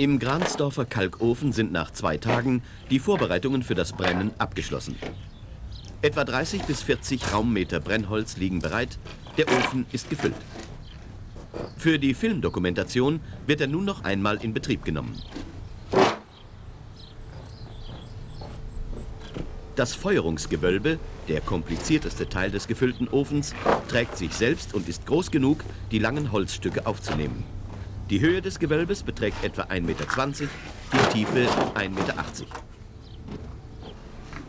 Im Gransdorfer Kalkofen sind nach zwei Tagen die Vorbereitungen für das Brennen abgeschlossen. Etwa 30 bis 40 Raummeter Brennholz liegen bereit, der Ofen ist gefüllt. Für die Filmdokumentation wird er nun noch einmal in Betrieb genommen. Das Feuerungsgewölbe, der komplizierteste Teil des gefüllten Ofens, trägt sich selbst und ist groß genug, die langen Holzstücke aufzunehmen. Die Höhe des Gewölbes beträgt etwa 1,20 Meter, die Tiefe 1,80 Meter.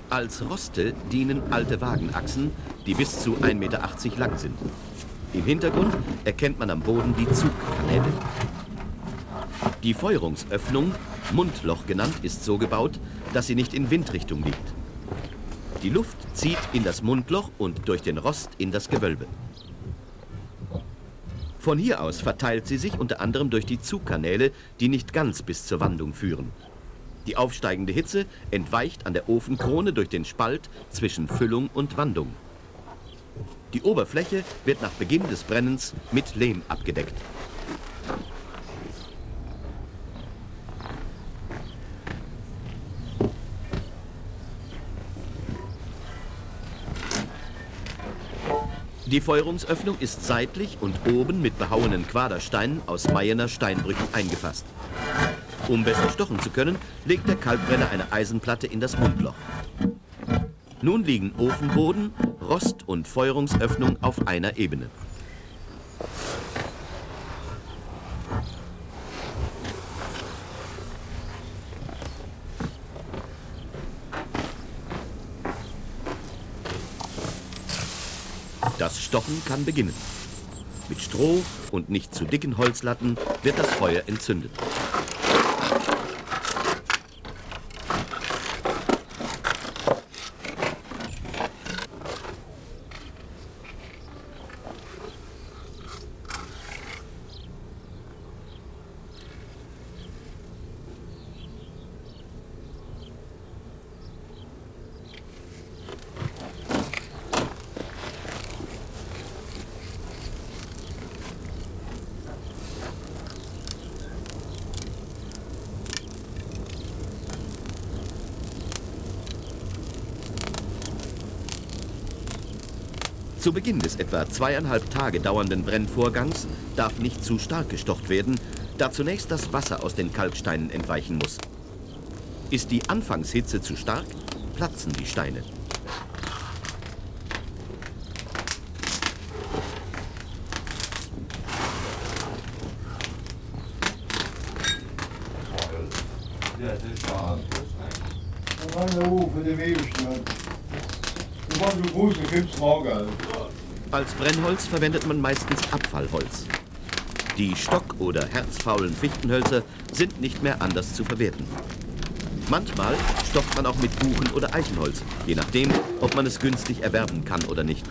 Als Roste dienen alte Wagenachsen, die bis zu 1,80 Meter lang sind. Im Hintergrund erkennt man am Boden die Zugkanäle. Die Feuerungsöffnung, Mundloch genannt, ist so gebaut, dass sie nicht in Windrichtung liegt. Die Luft zieht in das Mundloch und durch den Rost in das Gewölbe. Von hier aus verteilt sie sich unter anderem durch die Zugkanäle, die nicht ganz bis zur Wandung führen. Die aufsteigende Hitze entweicht an der Ofenkrone durch den Spalt zwischen Füllung und Wandung. Die Oberfläche wird nach Beginn des Brennens mit Lehm abgedeckt. Die Feuerungsöffnung ist seitlich und oben mit behauenen Quadersteinen aus Mayener Steinbrüchen eingefasst. Um besser stochen zu können, legt der Kalkbrenner eine Eisenplatte in das Mundloch. Nun liegen Ofenboden, Rost und Feuerungsöffnung auf einer Ebene. Das Stochen kann beginnen. Mit Stroh und nicht zu dicken Holzlatten wird das Feuer entzündet. Zu Beginn des etwa zweieinhalb Tage dauernden Brennvorgangs darf nicht zu stark gestocht werden, da zunächst das Wasser aus den Kalksteinen entweichen muss. Ist die Anfangshitze zu stark, platzen die Steine. Ja, das ist wahr. Da war der Ufer, der Webestand. Da war so groß, da gibt's Morgen. Als Brennholz verwendet man meistens Abfallholz. Die stock- oder herzfaulen Fichtenhölzer sind nicht mehr anders zu verwerten. Manchmal stockt man auch mit Buchen- oder Eichenholz, je nachdem, ob man es günstig erwerben kann oder nicht.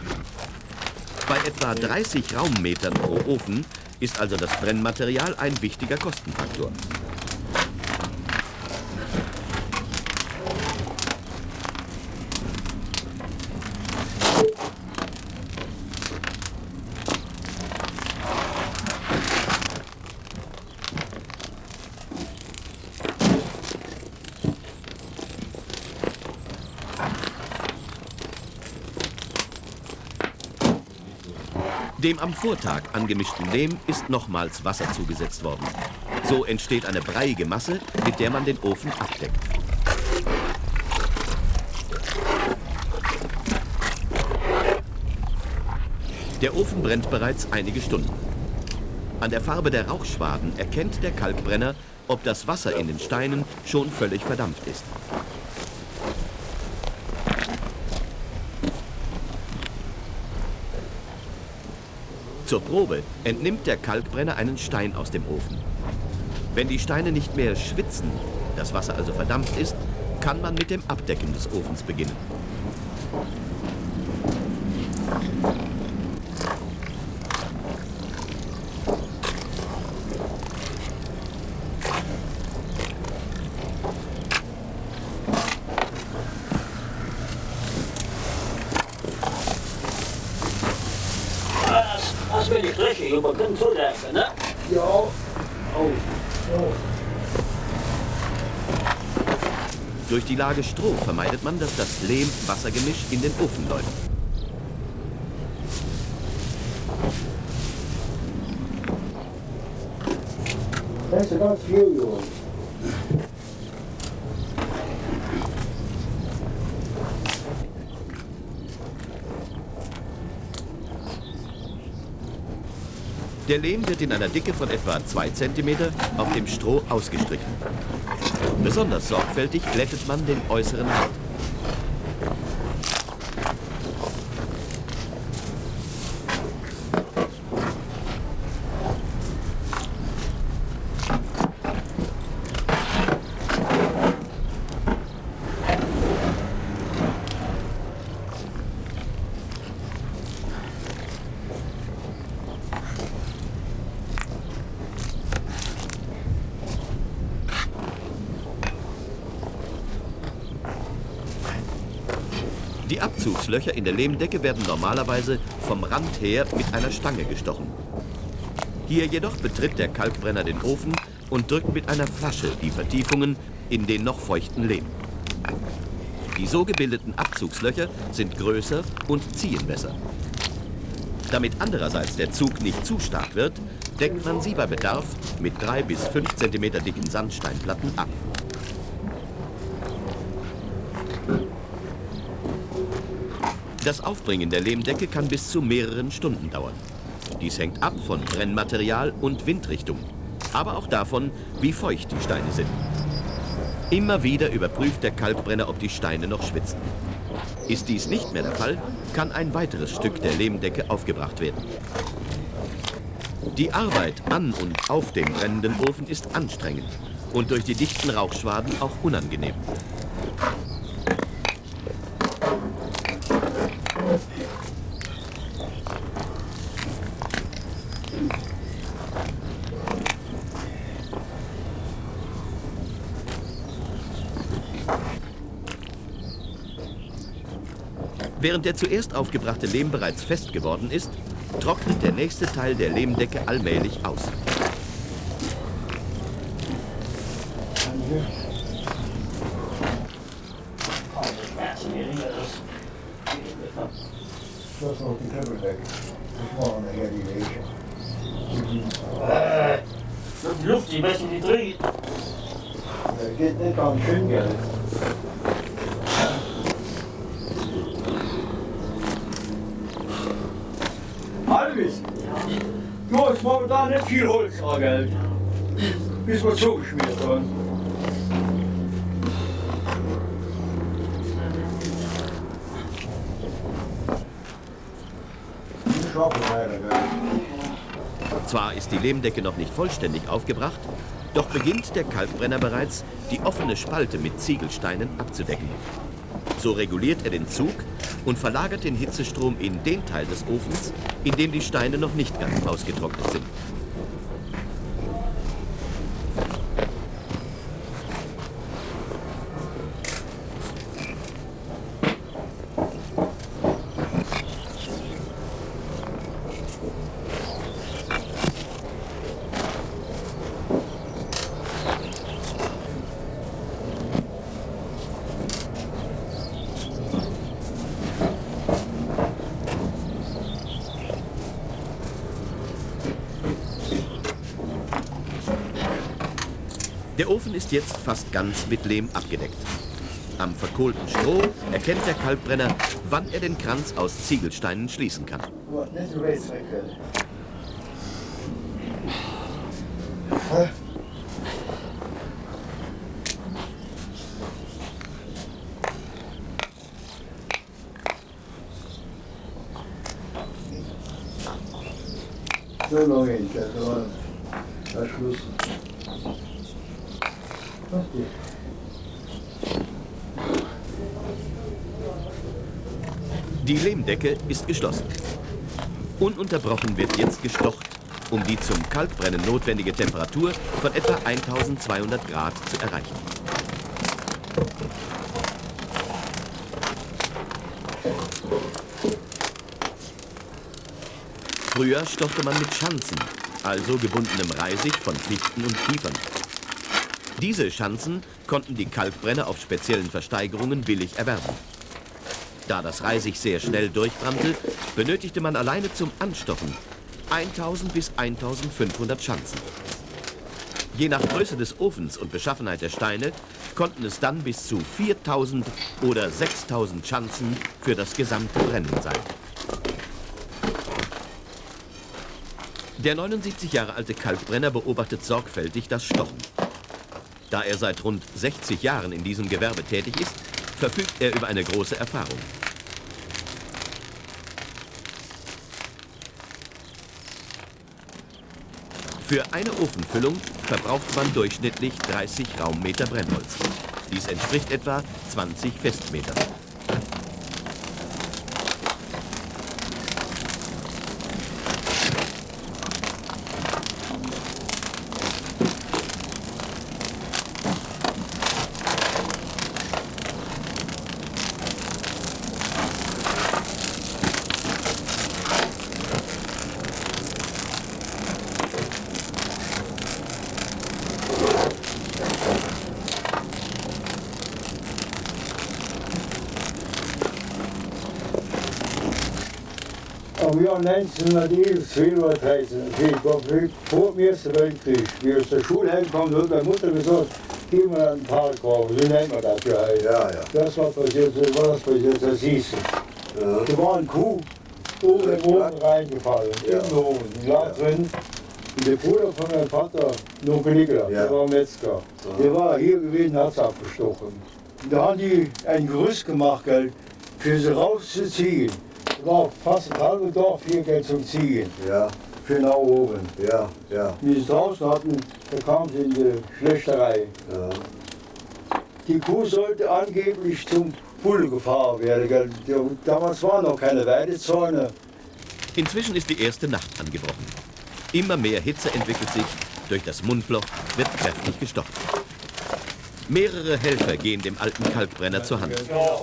Bei etwa 30 Raummetern pro Ofen ist also das Brennmaterial ein wichtiger Kostenfaktor. Dem am Vortag angemischten Lehm ist nochmals Wasser zugesetzt worden. So entsteht eine breiige Masse, mit der man den Ofen abdeckt. Der Ofen brennt bereits einige Stunden. An der Farbe der Rauchschwaden erkennt der Kalkbrenner, ob das Wasser in den Steinen schon völlig verdampft ist. Zur Probe entnimmt der Kalkbrenner einen Stein aus dem Ofen. Wenn die Steine nicht mehr schwitzen, das Wasser also verdampft ist, kann man mit dem Abdecken des Ofens beginnen. Röhrenräka, ne? Ja. Oh. oh. Durch die Lage Stroh vermeidet man, dass das Lehm-Wassergemisch in den Ofen läuft. That's about fuel. Der Lehm wird in einer Dicke von etwa 2 cm auf dem Stroh ausgestrichen. Besonders sorgfältig glättet man den äußeren Rand. Abzugslöcher in der Lehmdecke werden normalerweise vom Rand her mit einer Stange gestochen. Hier jedoch betritt der Kalkbrenner den Ofen und drückt mit einer Flasche die Vertiefungen in den noch feuchten Lehm. Die so gebildeten Abzugslöcher sind größer und ziehen besser. Damit andererseits der Zug nicht zu stark wird, deckt man sie bei Bedarf mit 3 bis 5 cm dicken Sandsteinplatten ab. Das Aufbringen der Lehmdecke kann bis zu mehreren Stunden dauern. Dies hängt ab von Brennmaterial und Windrichtung, aber auch davon, wie feucht die Steine sind. Immer wieder überprüft der Kalkbrenner, ob die Steine noch schwitzen. Ist dies nicht mehr der Fall, kann ein weiteres Stück der Lehmdecke aufgebracht werden. Die Arbeit an und auf dem brennenden Ofen ist anstrengend und durch die dichten Rauchschwaden auch unangenehm. Während der zuerst aufgebrachte Lehm bereits fest geworden ist, trocknet der nächste Teil der Lehmdecke allmählich aus. Äh, Luft, die messen die drin. Dat geht nicht an schön Geld. Hast momentan nicht viel Holz an Geld. Bis wir zugeschmiert haben. Gell. Zwar ist die Lehmdecke noch nicht vollständig aufgebracht, doch beginnt der Kalkbrenner bereits, die offene Spalte mit Ziegelsteinen abzudecken. So reguliert er den Zug und verlagert den Hitzestrom in den Teil des Ofens, in dem die Steine noch nicht ganz ausgetrocknet sind. Ofen ist jetzt fast ganz mit Lehm abgedeckt. Am verkohlten Stroh erkennt der Kalkbrenner, wann er den Kranz aus Ziegelsteinen schließen kann. Net zo weet ik. Huh? Zo Die Lehmdecke ist geschlossen. Ununterbrochen wird jetzt gestocht, um die zum Kalkbrennen notwendige Temperatur von etwa 1200 Grad zu erreichen. Früher stochte man mit Schanzen, also gebundenem Reisig von Fichten und Kiefern. Diese Schanzen konnten die Kalkbrenner auf speziellen Versteigerungen billig erwerben. Da das Reisig sehr schnell durchbrannte, benötigte man alleine zum Anstochen 1000 bis 1500 Schanzen. Je nach Größe des Ofens und Beschaffenheit der Steine konnten es dann bis zu 4000 oder 6000 Schanzen für das gesamte Brennen sein. Der 79 Jahre alte Kalkbrenner beobachtet sorgfältig das Stochen. Da er seit rund 60 Jahren in diesem Gewerbe tätig ist, verfügt er über eine große Erfahrung. Für eine Ofenfüllung verbraucht man durchschnittlich 30 Raummeter Brennholz. Dies entspricht etwa 20 Festmetern. Aber ja, 1911, 2013, ich war vor dem Ersten Weltkrieg, wie aus der Schule heimgekommen, hat meine Mutter gesagt, gehen wir an den Park rauf, so nennt man das ja. Ja, ja. Das war passiert, so war das passiert, das siehst du. Ja. Da war ein Kuh oben Ja, im Ofen reingefallen, Ja. im Ofen, die lag drin. Und der Bruder von meinem Vater, Onkel Nikolaus, Ja. der war Metzger, der war hier gewesen, hat sie abgestochen. Da haben die ein Gerüst gemacht, gell, für sie rauszuziehen. War fast ein halbes Dorf hier gell, zum Ziehen, Ja, für nach oben. ja, ja, Wie sie es draußen hatten, da kamen sie in die Schlechterei. ja. Die Kuh sollte angeblich zum Bulle gefahren werden. Damals waren noch keine Weidezäune. Inzwischen ist die erste Nacht angebrochen. Immer mehr Hitze entwickelt sich, durch das Mundloch wird kräftig gestochen. Mehrere Helfer gehen dem alten Kalkbrenner zur Hand,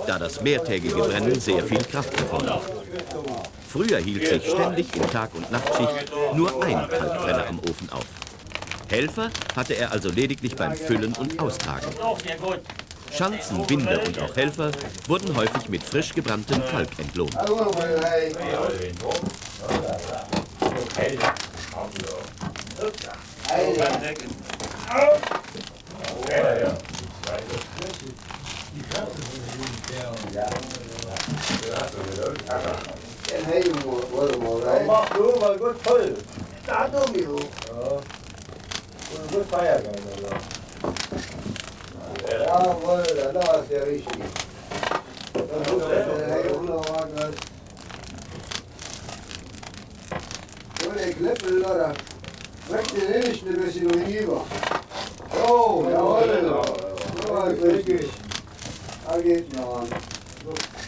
da das mehrtägige Brennen sehr viel Kraft erfordert. Früher hielt sich ständig in Tag- und Nachtschicht nur ein Kalkbrenner am Ofen auf. Helfer hatte er also lediglich beim Füllen und Austragen. Schanzen, Binder und auch Helfer wurden häufig mit frisch gebranntem Kalk entlohnt. Mach nur mal gut voll. Gut feiern. Jawohl, das ist ja richtig. Das ist der Herr Unterwagen. So, der Klippel, oder? Möchte den nicht ein bisschen rüber. Oh, jawohl. So, richtig. Da geht noch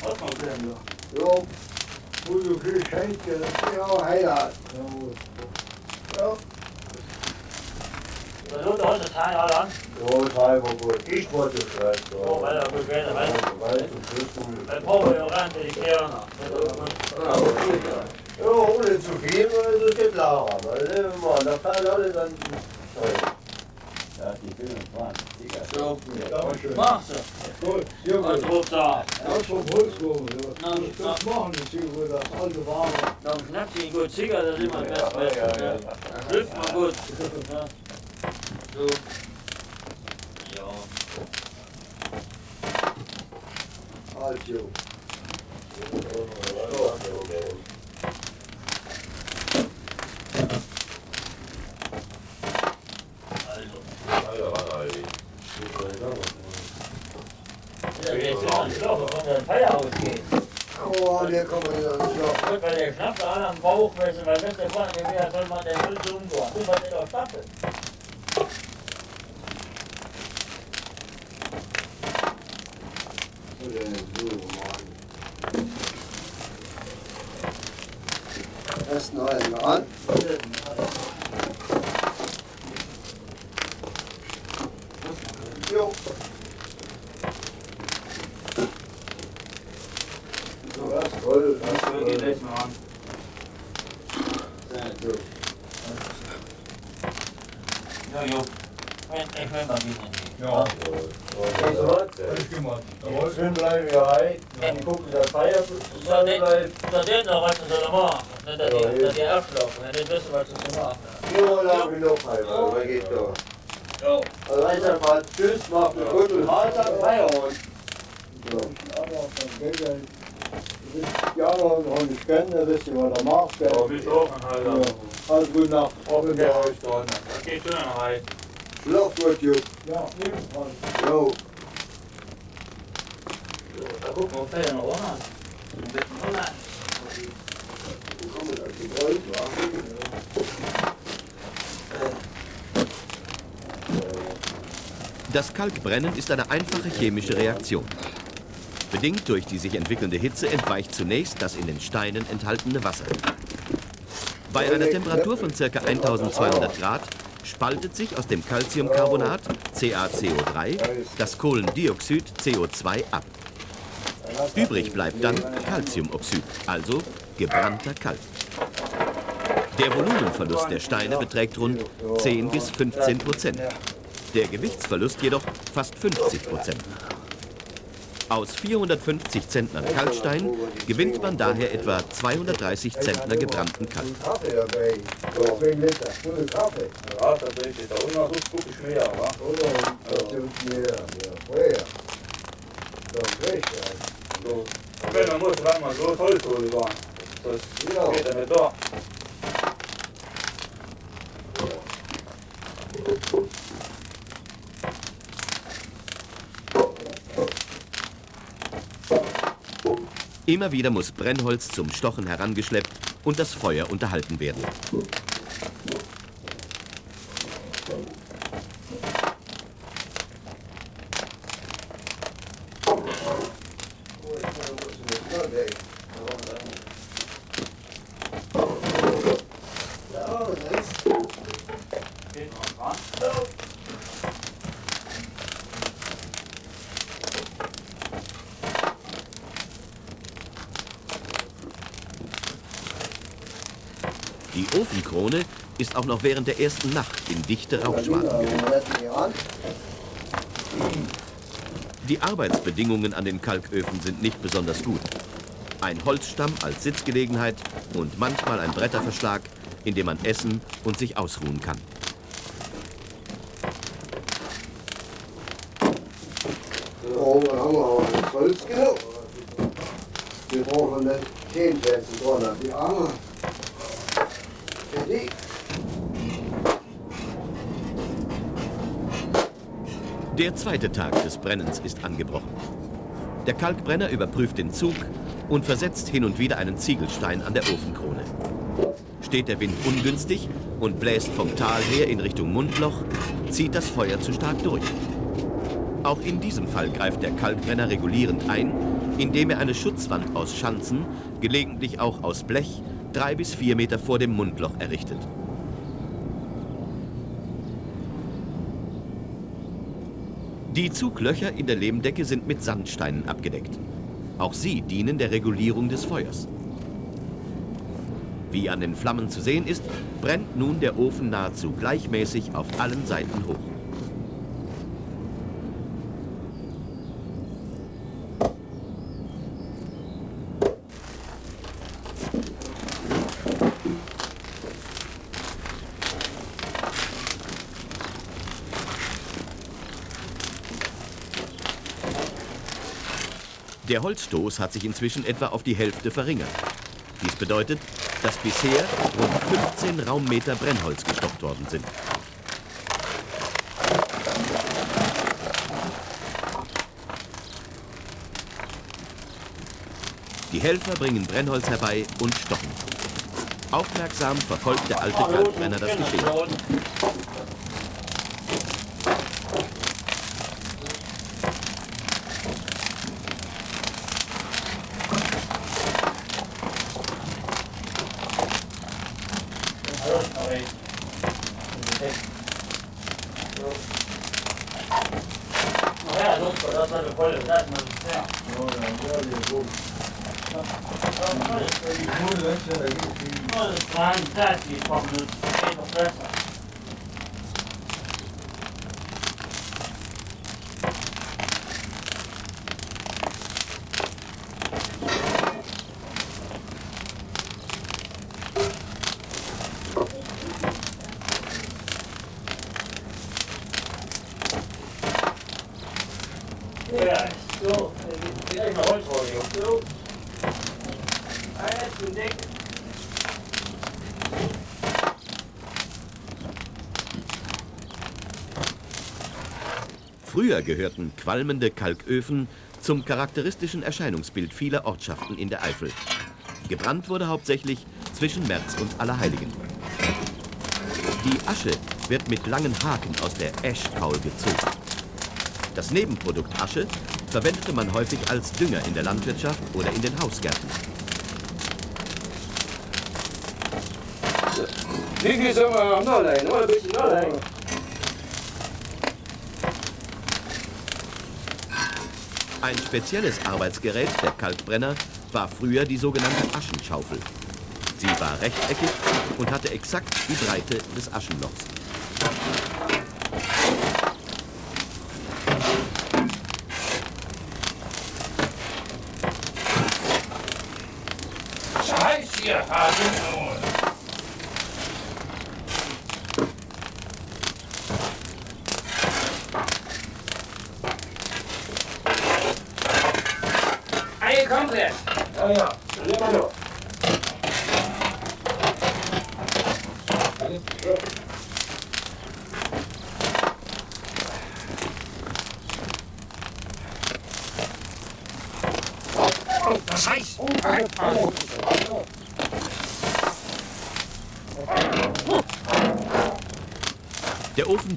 an. Jo, Wo du viel Schenke. ja, Heirat. Ja, Da tut heute das Teil alle an. Jo, drei war gut. Ich wollte schreiben. Oh, weil er gut geht, weil Weil du bist du. Brauchen wir auch die Kerner. Ja, ohne zu viel, weil es geht Lara. Weil immer, da kann alle dann. Ja, die Bilder waren. So, Dankeschön. mach's. Also, Gut, sehr Was gut. ruft da? Das vom Holzwurm. Na, Das machen die Züge, das alte Ware. Dann knackt sie ihn gut Ziger, das ist immer das Beste. Dann schlüpft man gut. Ja. So. Ja. also. Ja, jetzt ist ein Schlauch, von der Feierhaus geht. Oh, der kommt wieder ans Loch. Gut, weil der Bauch wissen, weil wenn der vorne wäre, soll man den Müll umgehen. Das war nicht auf Staffel. Oder so, Mann. Erst noch einmal an. Jo. So, das ist toll. Das ist So, geht toll. jetzt mal an. So. Ja, jo. Ich will mal wieder. Ja. bleiben wir rein. Dann gucken, dass Feier So, den, so den noch was zu sollen machen. Nicht, dass die, dass die aufschlafen, wenn die nicht wissen, was sie zu machen haben. Hier lang genug, Alter. Was geht da? Jo. Also einfach mal Tschüss, macht eine gute Mahlzeit, Feierabend. So. Ja, noch nicht kennen, wisst ihr, was er macht. Ja, bis oben halt. Ja. Also gute Nacht. Oben bei euch dran. Das geht schon noch rein. Schlaf gut, Jupp. Ja, ebenfalls. Jo. Da gucken wir, ob Fälle noch ohne hat. Ein bisschen ohne. Komm, da geht Gold, wa? Das Kalkbrennen ist eine einfache chemische Reaktion. Bedingt durch die sich entwickelnde Hitze entweicht zunächst das in den Steinen enthaltene Wasser. Bei einer Temperatur von ca. 1200 Grad spaltet sich aus dem Calciumcarbonat CaCO3 das Kohlendioxid CO2 ab. Übrig bleibt dann Calciumoxid, also gebrannter Kalk. Der Volumenverlust der Steine beträgt rund 10 bis 15 Prozent. Der Gewichtsverlust jedoch fast 50 Prozent. Aus 450 Zentnern Kalkstein gewinnt man daher etwa 230 Zentner gebrannten Kalk. Immer wieder muss Brennholz zum Stochen herangeschleppt und das Feuer unterhalten werden. Ja, das ist Geht noch dran. Ofenkrone ist auch noch während der ersten Nacht in dichte Rauchschwaden. Die Arbeitsbedingungen an den Kalköfen sind nicht besonders gut. Ein Holzstamm als Sitzgelegenheit und manchmal ein Bretterverschlag, in dem man essen und sich ausruhen kann. Wir brauchen nicht Zehnplätze dran. Die Arme. Der zweite Tag des Brennens ist angebrochen. Der Kalkbrenner überprüft den Zug und versetzt hin und wieder einen Ziegelstein an der Ofenkrone. Steht der Wind ungünstig und bläst vom Tal her in Richtung Mundloch, zieht das Feuer zu stark durch. Auch in diesem Fall greift der Kalkbrenner regulierend ein, indem er eine Schutzwand aus Schanzen, gelegentlich auch aus Blech, drei bis vier Meter vor dem Mundloch errichtet. Die Zuglöcher in der Lehmdecke sind mit Sandsteinen abgedeckt. Auch sie dienen der Regulierung des Feuers. Wie an den Flammen zu sehen ist, brennt nun der Ofen nahezu gleichmäßig auf allen Seiten hoch. Der Holzstoß hat sich inzwischen etwa auf die Hälfte verringert. Dies bedeutet, dass bisher rund 15 Raummeter Brennholz gestockt worden sind. Die Helfer bringen Brennholz herbei und stochen. Aufmerksam verfolgt der alte Kalkbrenner das Geschehen. Well, it's fine, that's the problem, it's a pressure. Früher gehörten qualmende Kalköfen zum charakteristischen Erscheinungsbild vieler Ortschaften in der Eifel. Gebrannt wurde hauptsächlich zwischen März und Allerheiligen. Die Asche wird mit langen Haken aus der Eschkaul gezogen. Das Nebenprodukt Asche verwendete man häufig als Dünger in der Landwirtschaft oder in den Hausgärten. Wie sollen wir noch ein bisschen noch leihen. Ein spezielles Arbeitsgerät der Kalkbrenner war früher die sogenannte Aschenschaufel. Sie war rechteckig und hatte exakt die Breite des Aschenlochs.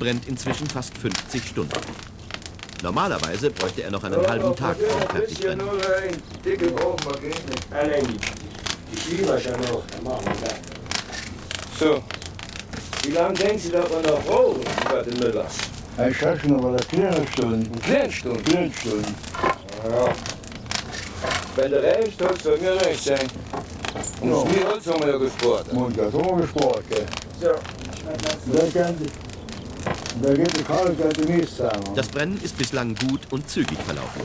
Brennt inzwischen fast 50 Stunden. Normalerweise bräuchte er noch einen halben Tag zum Fertigbrennen. wir. So. Wie lange denken Sie, dass wir noch brauchen, über den Müllers? Ich schätze noch mal eine kleine Stunde. Eine kleine Stunde. Kleine Stunde. Ja. Wenn der recht hat, soll mir recht sein. Und Ja. das Holz haben wir ja gespart. Und das haben wir gespart, gell. So. Da kann, Das Brennen ist bislang gut und zügig verlaufen.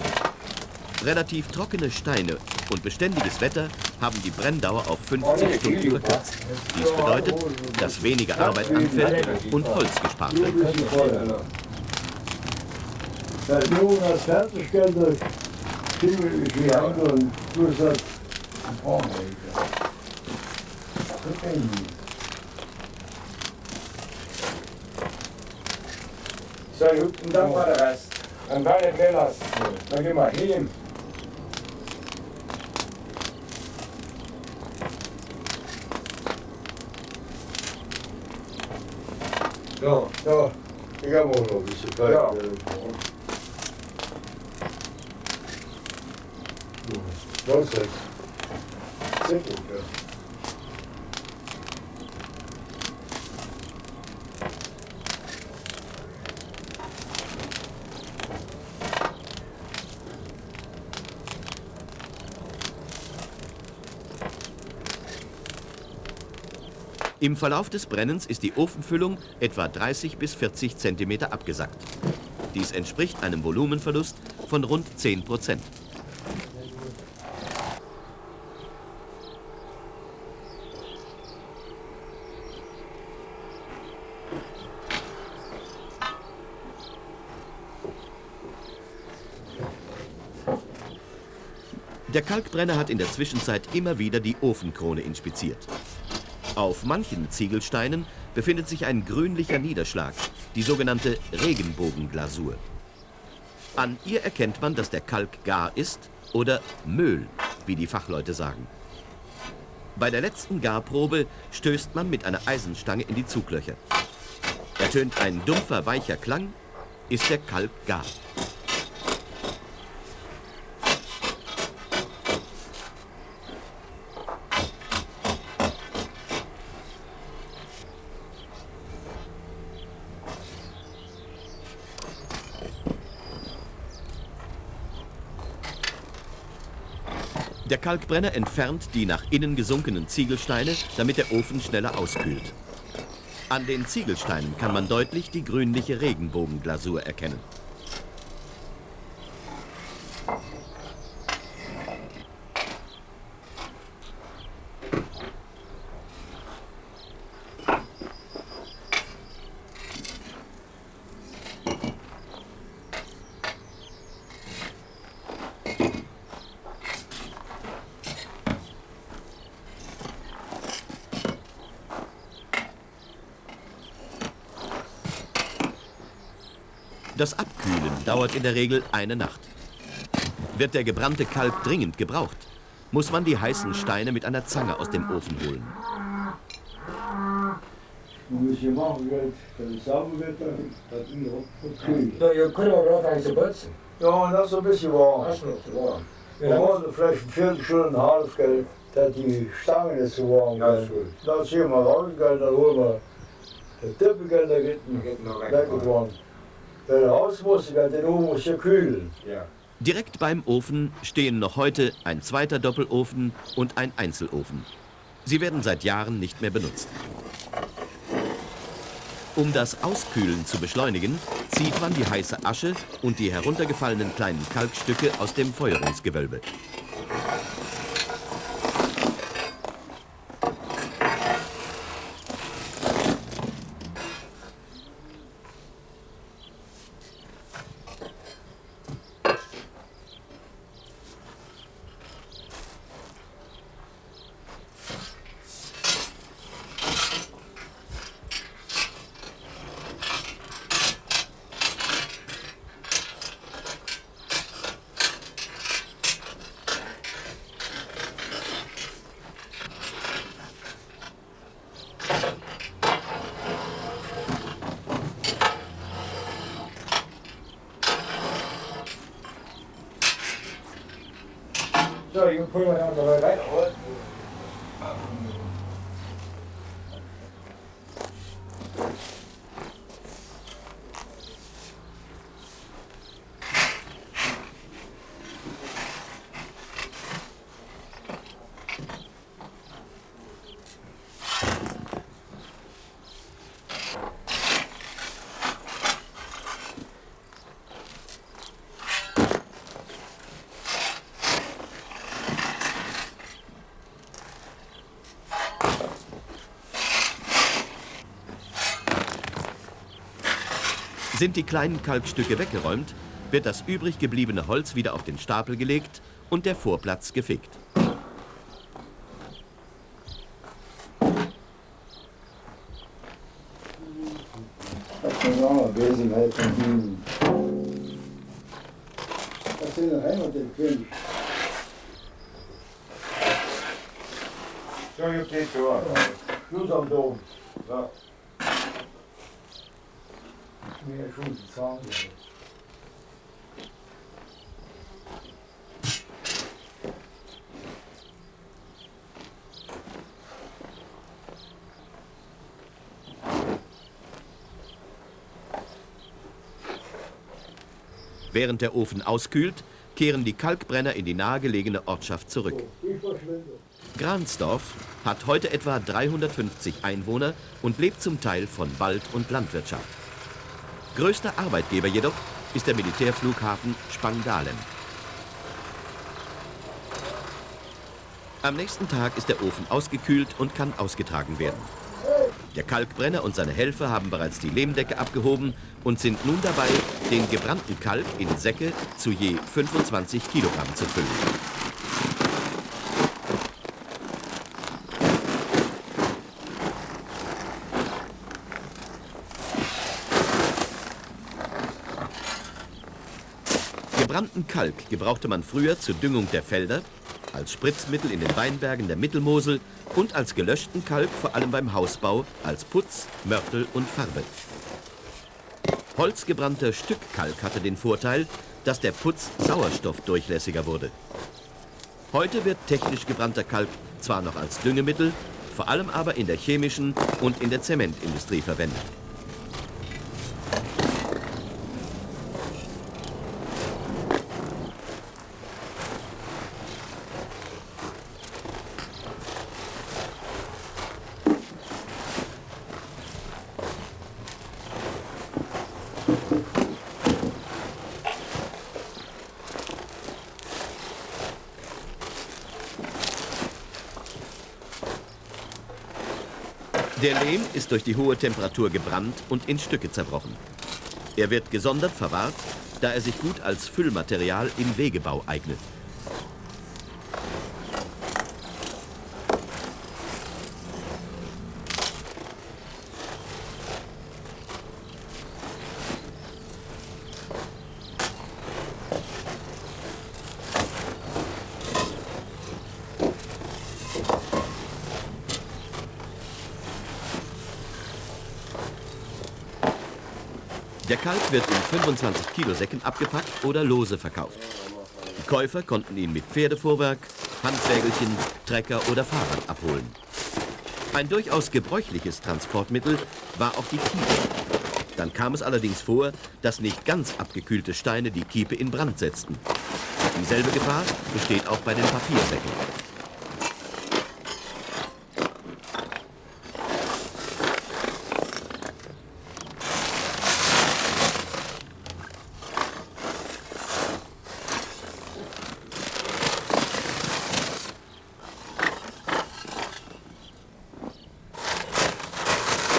Relativ trockene Steine und beständiges Wetter haben die Brenndauer auf 50 Stunden verkürzt. Dies bedeutet, dass weniger Arbeit anfällt und Holz gespart wird. Und du sagst, oh mein so gut, und dann war der Rest. Dann war der Grillas. Dann gehen wir hin. So, Ja, ich habe auch noch ein bisschen Kalk. Ja. Das ist Im Verlauf des Brennens ist die Ofenfüllung etwa 30 bis 40 Zentimeter abgesackt. Dies entspricht einem Volumenverlust von rund 10 Prozent. Der Kalkbrenner hat in der Zwischenzeit immer wieder die Ofenkrone inspiziert. Auf manchen Ziegelsteinen befindet sich ein grünlicher Niederschlag, die sogenannte Regenbogenglasur. An ihr erkennt man, dass der Kalk gar ist oder Müll, wie die Fachleute sagen. Bei der letzten Garprobe stößt man mit einer Eisenstange in die Zuglöcher. Ertönt ein dumpfer, weicher Klang, ist der Kalk gar. Kalkbrenner entfernt die nach innen gesunkenen Ziegelsteine, damit der Ofen schneller auskühlt. An den Ziegelsteinen kann man deutlich die grünliche Regenbogenglasur erkennen. Das Abkühlen dauert in der Regel eine Nacht. Wird der gebrannte Kalk dringend gebraucht, muss man die heißen Steine mit einer Zange aus dem Ofen holen. Ihr könnt auch eigentlich so putzen. Ja, das ist ein bisschen warm. Das ist noch warm. Wir wollen vielleicht eine Viertelstunde, eine halbe, gell, dass die Stangen nicht so warm ist. Dann ziehen wir raus, gell, dann holen wir den Tippel, gell, Die geht noch weg. Er raus muss, gell, den oben muss je kühlen. Ja. Direkt beim Ofen stehen noch heute ein zweiter Doppelofen und ein Einzelofen. Sie werden seit Jahren nicht mehr benutzt. Um das Auskühlen zu beschleunigen, zieht man die heiße Asche und die heruntergefallenen kleinen Kalkstücke aus dem Feuerungsgewölbe. Sind die kleinen Kalkstücke weggeräumt, wird das übrig gebliebene Holz wieder auf den Stapel gelegt und der Vorplatz gefegt. Das ist auch eine Wesenheit von Ihnen. Das sind der Heimat der König. So, you geht so. Schluss am Dom. So. Mehr Schuss zahlen. Während der Ofen auskühlt, kehren die Kalkbrenner in die nahegelegene Ortschaft zurück. Gransdorf hat heute etwa 350 Einwohner und lebt zum Teil von Wald- und Landwirtschaft. Größter Arbeitgeber jedoch ist der Militärflughafen Spangdahlem. Am nächsten Tag ist der Ofen ausgekühlt und kann ausgetragen werden. Der Kalkbrenner und seine Helfer haben bereits die Lehmdecke abgehoben und sind nun dabei, den gebrannten Kalk in Säcke zu je 25 Kilogramm zu füllen. Gebrannten Kalk gebrauchte man früher zur Düngung der Felder, als Spritzmittel in den Weinbergen der Mittelmosel und als gelöschten Kalk vor allem beim Hausbau, als Putz, Mörtel und Farbe. Holzgebrannter Stückkalk hatte den Vorteil, dass der Putz sauerstoffdurchlässiger wurde. Heute wird technisch gebrannter Kalk zwar noch als Düngemittel, vor allem aber in der chemischen und in der Zementindustrie verwendet. Der Lehm ist durch die hohe Temperatur gebrannt und in Stücke zerbrochen. Er wird gesondert verwahrt, da er sich gut als Füllmaterial im Wegebau eignet. Der Kalb wird in 25 Kilo Säcken abgepackt oder lose verkauft. Die Käufer konnten ihn mit Pferdefuhrwerk, Handwägelchen, Trecker oder Fahrrad abholen. Ein durchaus gebräuchliches Transportmittel war auch die Kiepe. Dann kam es allerdings vor, dass nicht ganz abgekühlte Steine die Kiepe in Brand setzten. Dieselbe Gefahr besteht auch bei den Papiersäcken.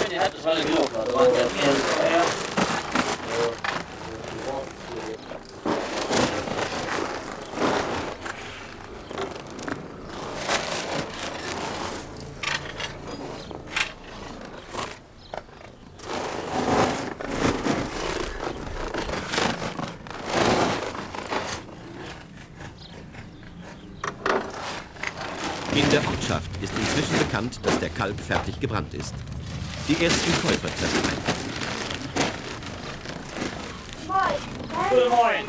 Die hat es alle genug, da waren ja mehr. Ja. In der Ortschaft ist inzwischen bekannt, dass der Kalb fertig gebrannt ist. Die ersten Käufer treffen ein. Guten Morgen.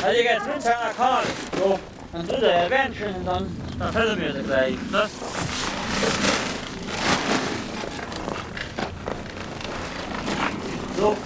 Also jetzt mit seiner Karl. So, dann tut er Erwähnchen und dann, dann fällt mir das gleich. Ne? So.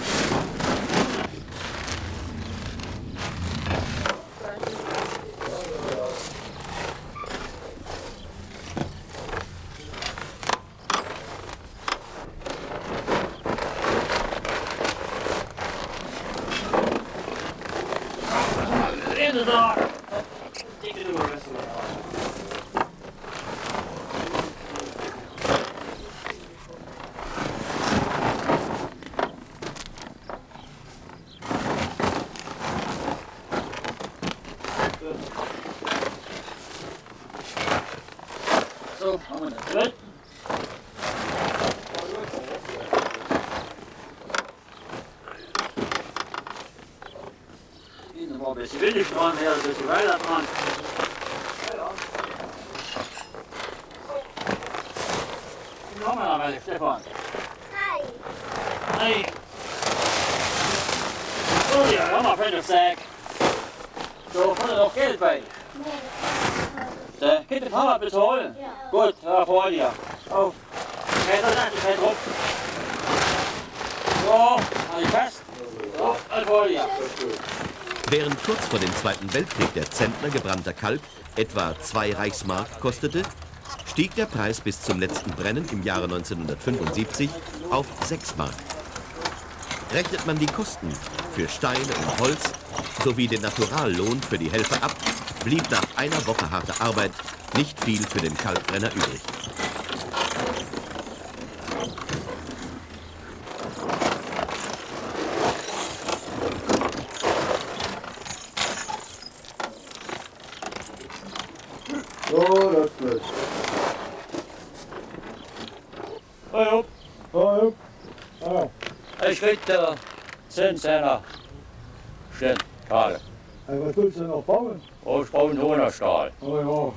Windig dran, ja, een beetje weiter dran. Wie haben wir da bei Stefan? Hey. Oh ja, haben wir für eine Sack. So, kommt da noch Geld bei? Der Kind den Fahrrad bezahlen? Gut, ja, vor dir. Auf. Fährt das nicht, fährt drauf. So, halt dich fest. So, halt vor dir. Während kurz vor dem Zweiten Weltkrieg der Zentner gebrannter Kalb etwa zwei Reichsmark kostete, stieg der Preis bis zum letzten Brennen im Jahre 1975 auf 6 Mark. Rechnet man die Kosten für Steine und Holz sowie den Naturallohn für die Helfer ab, blieb nach einer Woche harter Arbeit nicht viel für den Kalbbrenner übrig. So, das wird. Hallo. Hallo. Ah, Ich krieg der 10 Zehner. Stimmt, Karl. hey, was willst du noch bauen? Oh, ich brauche einen Hohnerstahl. Oh ja.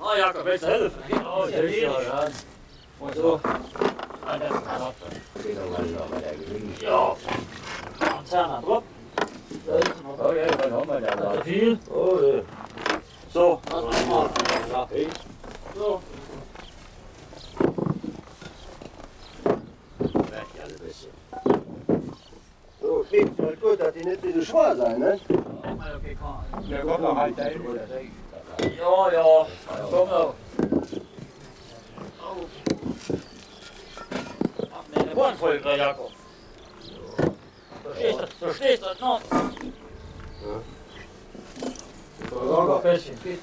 Ah, Jakob, willst du helfen? Oh, der ist ja, ja. Und so. Ah, das ist knapp. Ja. Ein Zehner drauf. Oh ja, dann haben wir Nicht da. so viel. Oh, ja. So, das machen wir. Ja, hey. So. So, klingt halt gut, dass die nicht so schwer sein, ne? Der kommt noch halt dahin, oder? Ja, ja. Komm noch. Mach mir eine Bahn voll, Herr Jakob. Verstehst du? Verstehst du das noch? Sag Ein bisschen. Geht.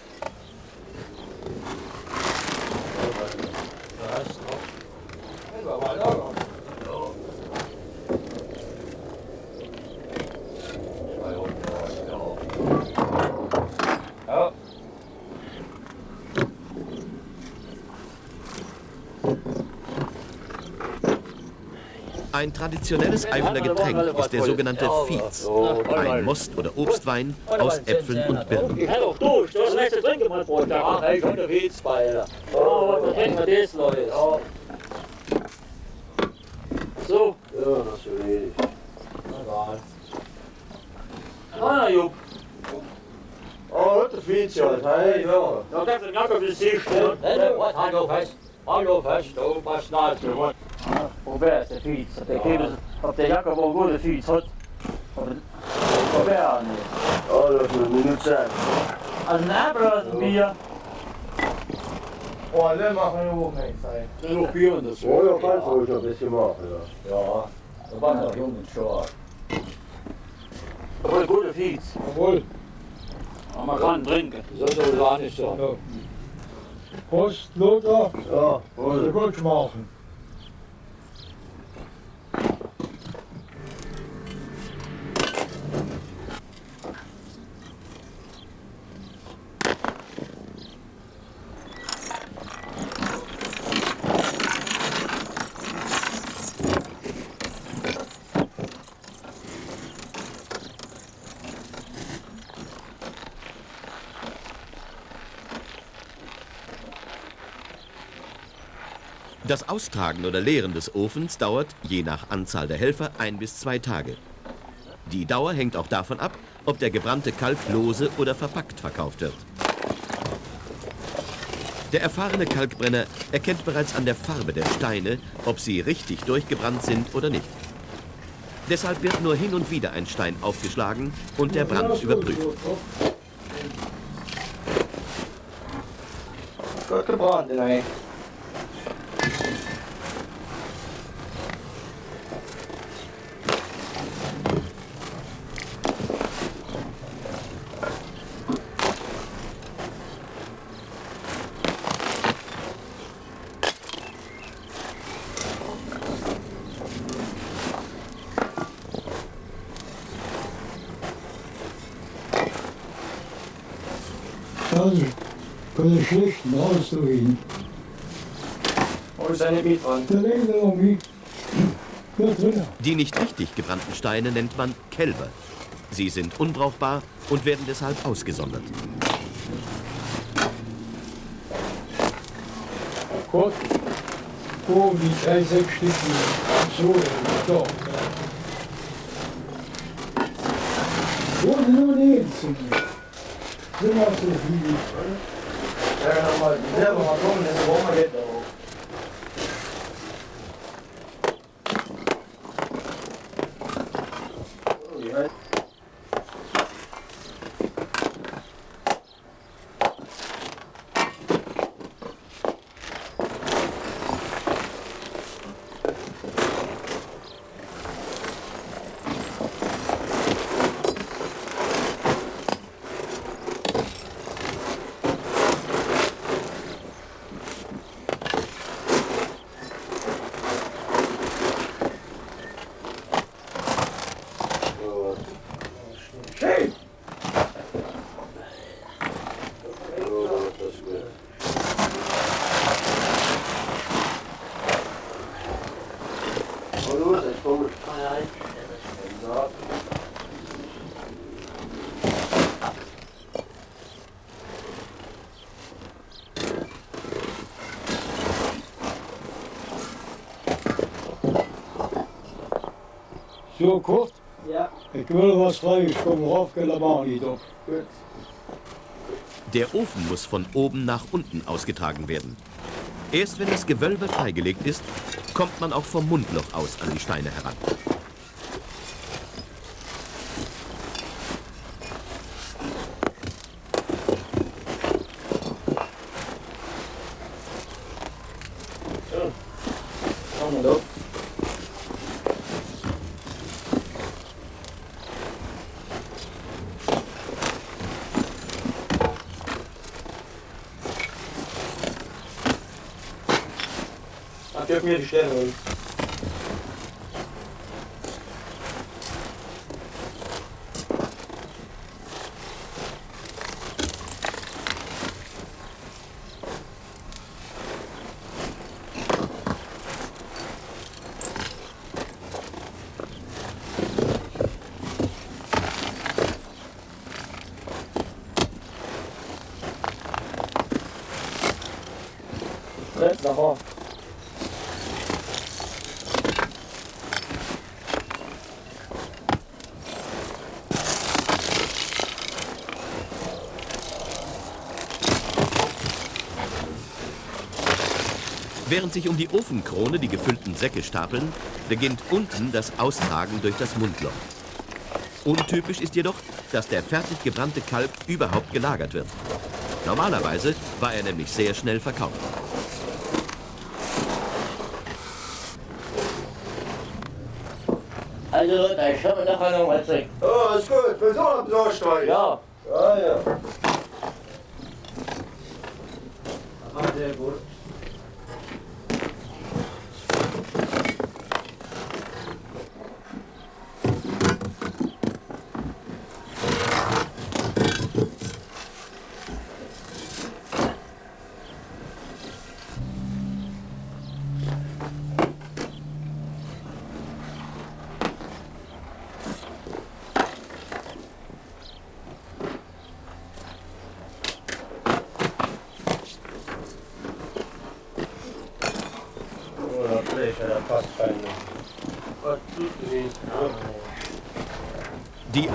Ja. Ein traditionelles Eifeler Getränk ist der sogenannte Fietz, ein Most- oder Obstwein aus Äpfeln und Birnen. Ich hätte auch durch, du hast nichts zu trinken, mein Freund. Ja, ich konnte Witz bei, Alter. Oh, was trinken wir das, Leute? Ja. So, Ja, das ist so wenig. ah, Jupp. Oh, das ist viel Zeit. Hey, ja. Da kannst du gar nicht Sicht, ne? Was, hallo fest. Hallo fest, du was nahe zu was. Probier ist der Fietz. Ob der Käse, ob der Jacke wohl gute Fietz hat. Probier nicht. Oh, das ist eine Minute Zeit. Also ein Apfel aus dem Bier. Oh, Bier und das. Oh, ja, kannst du ruhig ein bisschen machen, ja. Ja, noch jung und stark. Aber ein guter Fietz. Jawohl. Aber man kann trinken. Das soll doch nicht sein. Prost, Lothar. Ja, wohl. gut machen. Das Austragen oder Leeren des Ofens dauert, je nach Anzahl der Helfer, ein bis zwei Tage. Die Dauer hängt auch davon ab, ob der gebrannte Kalk lose oder verpackt verkauft wird. Der erfahrene Kalkbrenner erkennt bereits an der Farbe der Steine, ob sie richtig durchgebrannt sind oder nicht. Deshalb wird nur hin und wieder ein Stein aufgeschlagen und der Brand überprüft. Gut gebrannt. Kann ich schlecht rausdrehen. Wo ist deine Miet dran? Da legen wir noch mit. Die nicht richtig gebrannten Steine nennt man Kälber. Sie sind unbrauchbar und werden deshalb ausgesondert. Gott. Oh, die drei, sechs Stück. So, doch. Wo sind nur die Einzigen? Sind auch so viele. Ja, 那么，你怎么怎么怎么？So, Kurt, Ja. ich will was frei. Ich komme rauf, gell, aber auch nicht doch. Gut. Der Ofen muss von oben nach unten ausgetragen werden. Erst wenn das Gewölbe freigelegt ist, kommt man auch vom Mundloch aus an die Steine heran. Komm mal doch. Dann gib mir die Während sich um die Ofenkrone die gefüllten Säcke stapeln, beginnt unten das Austragen durch das Mundloch. Untypisch ist jedoch, dass der fertig gebrannte Kalb überhaupt gelagert wird. Normalerweise war er nämlich sehr schnell verkauft. Also Leute, ich habe nachher noch was sagen. Ja, ist gut. Wir sind am Saustreich. Ja. Ja, ja.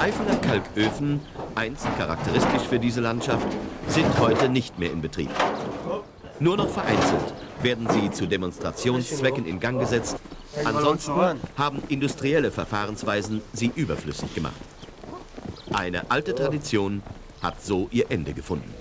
Eifeler Kalköfen, einst charakteristisch für diese Landschaft, sind heute nicht mehr in Betrieb. Nur noch vereinzelt werden sie zu Demonstrationszwecken in Gang gesetzt. Ansonsten haben industrielle Verfahrensweisen sie überflüssig gemacht. Eine alte Tradition hat so ihr Ende gefunden.